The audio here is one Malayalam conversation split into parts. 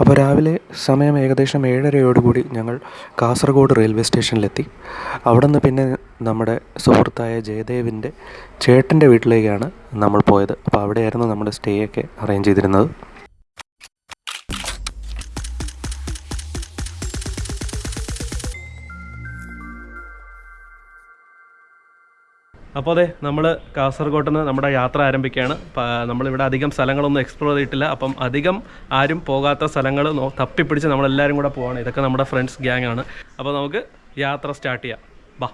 അപ്പോൾ രാവിലെ സമയം ഏകദേശം ഏഴരയോടുകൂടി ഞങ്ങൾ കാസർഗോഡ് റെയിൽവേ സ്റ്റേഷനിലെത്തി. അവിടെ നിന്ന് പിന്നെ നമ്മുടെ സുഹൃത്തായ ജയദേവിന്റെ ചേട്ടന്റെ വീട്ടിലേക്കാണ് നമ്മൾ പോയത്. അപ്പോൾ അവിടെയായിരുന്നു നമ്മുടെ സ്റ്റേ ഒക്കെ അറേഞ്ച് ചെയ്തിരുന്നത്. അപ്പോൾ അതെ നമ്മൾ കാസർഗോട്ട് നിന്ന് നമ്മുടെ യാത്ര ആരംഭിക്കുകയാണ്. നമ്മളിവിടെ അധികം സ്ഥലങ്ങളൊന്നും എക്സ്പ്ലോർ ചെയ്തിട്ടില്ല. അപ്പം അധികം ആരും പോകാത്ത സ്ഥലങ്ങൾ തപ്പിപ്പിടിച്ച് നമ്മളെല്ലാവരും കൂടെ പോവാണ്. ഇതൊക്കെ നമ്മുടെ ഫ്രണ്ട്സ് ഗ്യാങ് ആണ്. അപ്പോൾ നമുക്ക് യാത്ര സ്റ്റാർട്ട് ചെയ്യാം. ബാ.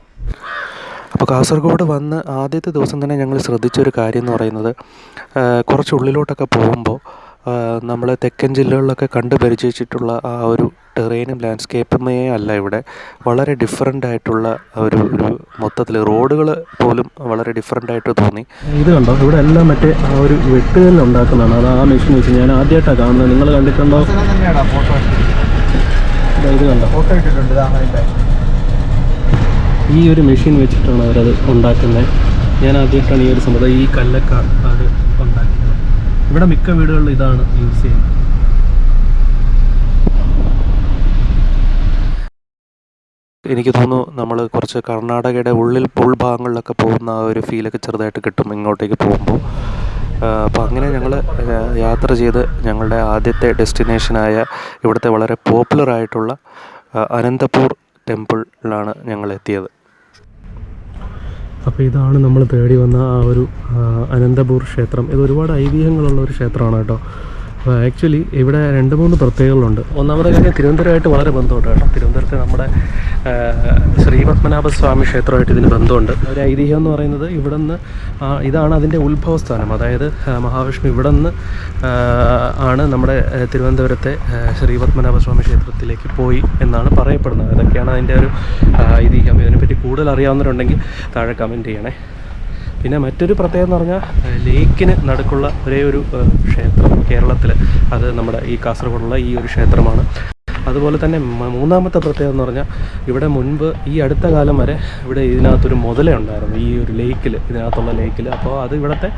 അപ്പോൾ കാസർഗോഡ് വന്ന് ആദ്യത്തെ ദിവസം തന്നെ ഞങ്ങൾ ശ്രദ്ധിച്ചൊരു കാര്യം എന്ന് പറയുന്നത് കുറച്ച് ഉള്ളിലോട്ടൊക്കെ പോകുമ്പോൾ നമ്മൾ തെക്കൻ ജില്ലകളിലൊക്കെ കണ്ടു പരിചയിച്ചിട്ടുള്ള ആ ഒരു ടെറേനും ലാൻഡ്സ്കേപ്പുമേ അല്ല ഇവിടെ. വളരെ ഡിഫറെന്റ് ആയിട്ടുള്ള ഒരു ഒരു മൊത്തത്തിൽ റോഡുകൾ പോലും വളരെ ഡിഫറെന്റ് ആയിട്ട് തോന്നി. ഇത് കണ്ടോ? ഇവിടെ എല്ലാം മറ്റേ ആ ഒരു വെട്ടുകല്ല് ഉണ്ടാക്കുന്നതാണ്. അത് ആ മെഷീൻ വെച്ച് ഞാൻ ആദ്യമായിട്ടാണ് കാണുന്നത്. നിങ്ങൾ കണ്ടിട്ടുണ്ടോ? ഇത് കണ്ടോ? ഈ ഒരു മെഷീൻ വെച്ചിട്ടാണ് അവരത് ഉണ്ടാക്കുന്നത്. ഞാൻ ആദ്യമായിട്ടാണ് ഈ ഒരു സംഭവം. ഈ കല്ലൊക്കെ അവർ ഉണ്ടാക്കിയത് ഇവിടെ മിക്ക വീടുകളിലും ഇതാണ് യൂസ് ചെയ്യുന്നത്. എനിക്ക് തോന്നുന്നു നമ്മൾ കുറച്ച് കർണാടകയുടെ ഉള്ളിൽ ഉൾഭാഗങ്ങളിലൊക്കെ പോകുന്ന ആ ഒരു ഫീലൊക്കെ ചെറുതായിട്ട് കിട്ടും ഇങ്ങോട്ടേക്ക് പോകുമ്പോൾ അപ്പോൾ അങ്ങനെ ഞങ്ങൾ യാത്ര ചെയ്ത് ഞങ്ങളുടെ ആദ്യത്തെ ഡെസ്റ്റിനേഷനായ ഇവിടുത്തെ വളരെ പോപ്പുലർ ആയിട്ടുള്ള അനന്തപൂർ ടെമ്പിളിലാണ് ഞങ്ങൾ എത്തിയത് അപ്പോൾ ഇതാണ് നമ്മൾ തേടി വന്ന ആ ഒരു അനന്തപൂർ ക്ഷേത്രം. ഇത് ഒരുപാട് ഐതിഹ്യങ്ങളുള്ള ഒരു ക്ഷേത്രമാണ് കേട്ടോ. ആക്ച്വലി ഇവിടെ രണ്ട് മൂന്ന് പ്രത്യേകതകളുണ്ട്. ഒന്നാമത്തെ കാര്യം തിരുവനന്തപുരമായിട്ട് വളരെ ബന്ധമുണ്ട് കേട്ടോ. തിരുവനന്തപുരത്ത് നമ്മുടെ ശ്രീപത്മനാഭസ്വാമി ക്ഷേത്രമായിട്ട് ഇതിന് ബന്ധമുണ്ട്. ഒരു ഐതിഹ്യം എന്ന് പറയുന്നത് ഇവിടെ നിന്ന് ഇതാണ് അതിന്റെ ഉത്ഭവസ്ഥാനം. അതായത് മഹാവിഷ്ണു ഇവിടെ നിന്ന് ആണ് നമ്മുടെ തിരുവനന്തപുരത്തെ ശ്രീപത്മനാഭസ്വാമി ക്ഷേത്രത്തിലേക്ക് പോയി എന്നാണ് പറയപ്പെടുന്നത്. അതൊക്കെയാണ് അതിന്റെ ഒരു ഐതിഹ്യം. ഇതിനെപ്പറ്റി കൂടുതൽ അറിയാവുന്നവരുണ്ടെങ്കിൽ താഴെ കമന്റ് ചെയ്യണേ. പിന്നെ മറ്റൊരു പ്രത്യേകത എന്ന് പറഞ്ഞാൽ ലേക്കിന് നടുക്കുള്ള ഒരേ ഒരു ക്ഷേത്രം കേരളത്തിൽ അത് നമ്മുടെ ഈ കാസർഗോഡുള്ള ഈ ഒരു ക്ഷേത്രമാണ്. അതുപോലെ തന്നെ മൂന്നാമത്തെ പ്രത്യേകത എന്ന് പറഞ്ഞാൽ ഇവിടെ മുൻപ് ഈ അടുത്ത കാലം വരെ ഇവിടെ ഇതിനകത്തൊരു മുതലേ ഉണ്ടായിരുന്നു. ഈ ഒരു ലേക്കിൽ ഇതിനകത്തുള്ള ലേക്കിൽ അപ്പോൾ അത് ഇവിടുത്തെ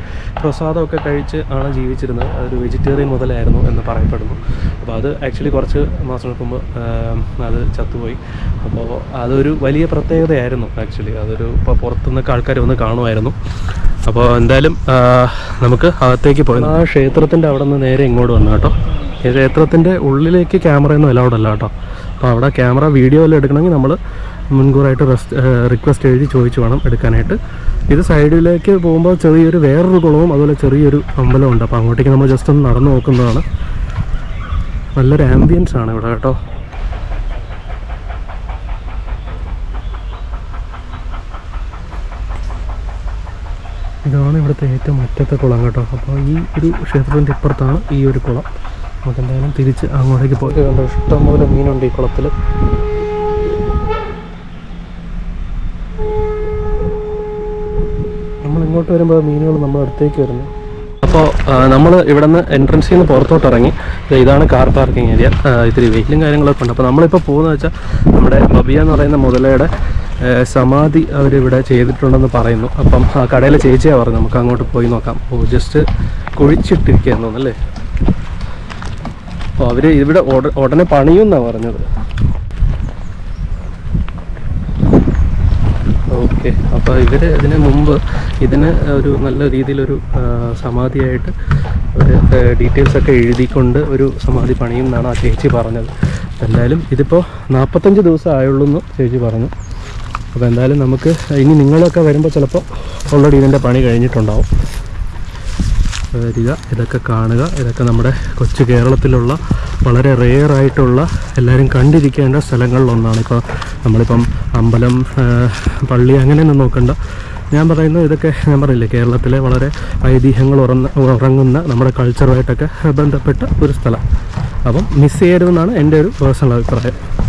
പ്രസാദമൊക്കെ കഴിച്ച് ആണ് ജീവിച്ചിരുന്നത്. അതൊരു വെജിറ്റേറിയൻ മുതലായിരുന്നു എന്ന് പറയപ്പെടുന്നു. അപ്പോൾ അത് ആക്ച്വലി കുറച്ച് മാസങ്ങൾക്ക് മുമ്പ് അത് ചത്തുപോയി. അപ്പോൾ അതൊരു വലിയ പ്രത്യേകതയായിരുന്നു ആക്ച്വലി. അതൊരു ഇപ്പോൾ പുറത്തുനിന്നൊക്കെ ആൾക്കാർ വന്ന് കാണുമായിരുന്നു. അപ്പോൾ എന്തായാലും നമുക്ക് അകത്തേക്ക് പോയി. ആ ക്ഷേത്രത്തിന്റെ അവിടെ നിന്ന് നേരെ ഇങ്ങോട്ട് വന്നു കേട്ടോ. ക്ഷേത്രത്തിന്റെ ഉള്ളിലേക്ക് ക്യാമറയൊന്നും അലൗഡ് അല്ല കേട്ടോ. അപ്പോൾ അവിടെ ക്യാമറ വീഡിയോ എല്ലാം എടുക്കണമെങ്കിൽ നമ്മൾ മുൻകൂറായിട്ട് റിക്വസ്റ്റ് എഴുതി ചോദിച്ചു വേണം എടുക്കാനായിട്ട്. ഇത് സൈഡിലേക്ക് പോകുമ്പോൾ ചെറിയൊരു വേറൊരു കുളവും അതുപോലെ ചെറിയൊരു അമ്പലവും ഉണ്ട്. അപ്പോൾ അങ്ങോട്ടേക്ക് നമ്മൾ ജസ്റ്റ് ഒന്ന് നടന്നു നോക്കുന്നതാണ്. നല്ലൊരു ആംബിയൻസ് ആണ് ഇവിടെ കേട്ടോ. ഇതാണ് ഇവിടുത്തെ ഏറ്റവും അറ്റത്തെ കുളം കേട്ടോ. അപ്പോൾ ഈ ഒരു ക്ഷേത്രത്തിന്റെ ഇപ്പുറത്താണ് ഈ ഒരു കുളം. നമുക്ക് എന്തായാലും തിരിച്ച് അങ്ങോട്ടേക്ക് പോയി കണ്ടോ ഇഷ്ടംപോലെ മീനുണ്ട് ഈ കുളത്തിൽ നമ്മൾ ഇങ്ങോട്ട് വരുമ്പോൾ മീനുകൾ നമ്മുടെ അടുത്തേക്ക് വരുന്നു. അപ്പോൾ നമ്മൾ ഇവിടെ നിന്ന് എൻട്രൻസിൽ നിന്ന് പുറത്തോട്ട് ഇറങ്ങി ഇതാണ് കാർ പാർക്കിംഗ് ഏരിയ ഇത്തിരി വെയിലും കാര്യങ്ങളൊക്കെ ഉണ്ട്. അപ്പോൾ നമ്മളിപ്പോൾ പോകുന്നത് വെച്ചാൽ നമ്മുടെ ബബിയ എന്ന് പറയുന്ന മുതലയുടെ സമാധി അവരിവിടെ ചെയ്തിട്ടുണ്ടെന്ന് പറയുന്നു. അപ്പം ആ കടയിലെ ചേച്ചിയാണ് പറഞ്ഞു നമുക്ക് അങ്ങോട്ട് പോയി നോക്കാം. ഓ ജസ്റ്റ് കുഴിച്ചിട്ടിരിക്കുകയെന്നു തോന്നുന്നല്ലേ അപ്പോൾ അവർ ഇവിടെ ഉട- ഉടനെ പണിയുമെന്നാണ് പറഞ്ഞത്. ഓക്കെ അപ്പോൾ ഇവർ ഇതിന് മുമ്പ് ഇതിന് ഒരു നല്ല രീതിയിലൊരു സമാധിയായിട്ട് ഒരു ഡീറ്റെയിൽസ് ഒക്കെ എഴുതിക്കൊണ്ട് ഒരു സമാധി പണിയും എന്നാണ് ആ ചേച്ചി പറഞ്ഞത്. എന്തായാലും ഇതിപ്പോൾ നാൽപ്പത്തഞ്ച് ദിവസം ആയുള്ളൂ എന്ന് ചേച്ചി പറഞ്ഞു. അപ്പോൾ എന്തായാലും നമുക്ക് ഇനി നിങ്ങളൊക്കെ വരുമ്പോൾ ചിലപ്പോൾ ഓൾറെഡി ഇതിന്റെ പണി കഴിഞ്ഞിട്ടുണ്ടാവും. വരിക. ഇതൊക്കെ കാണുക. ഇതൊക്കെ നമ്മുടെ കൊച്ചു കേരളത്തിലുള്ള വളരെ റെയർ ആയിട്ടുള്ള എല്ലാവരും കണ്ടിരിക്കേണ്ട സ്ഥലങ്ങളിലൊന്നാണ്. ഇപ്പോൾ നമ്മളിപ്പം അമ്പലം പള്ളി അങ്ങനെയൊന്നും നോക്കണ്ട. ഞാൻ പറയുന്നത് ഇതൊക്കെ ഞാൻ പറയില്ലേ കേരളത്തിലെ വളരെ ഐതിഹ്യങ്ങൾ ഉറന്ന ഉറങ്ങുന്ന നമ്മുടെ കൾച്ചറുമായിട്ടൊക്കെ ബന്ധപ്പെട്ട ഒരു സ്ഥലം. അപ്പം മിസ് ചെയ്യരുതെന്നാണ് എന്റെ ഒരു പേഴ്സണൽ അഭിപ്രായം.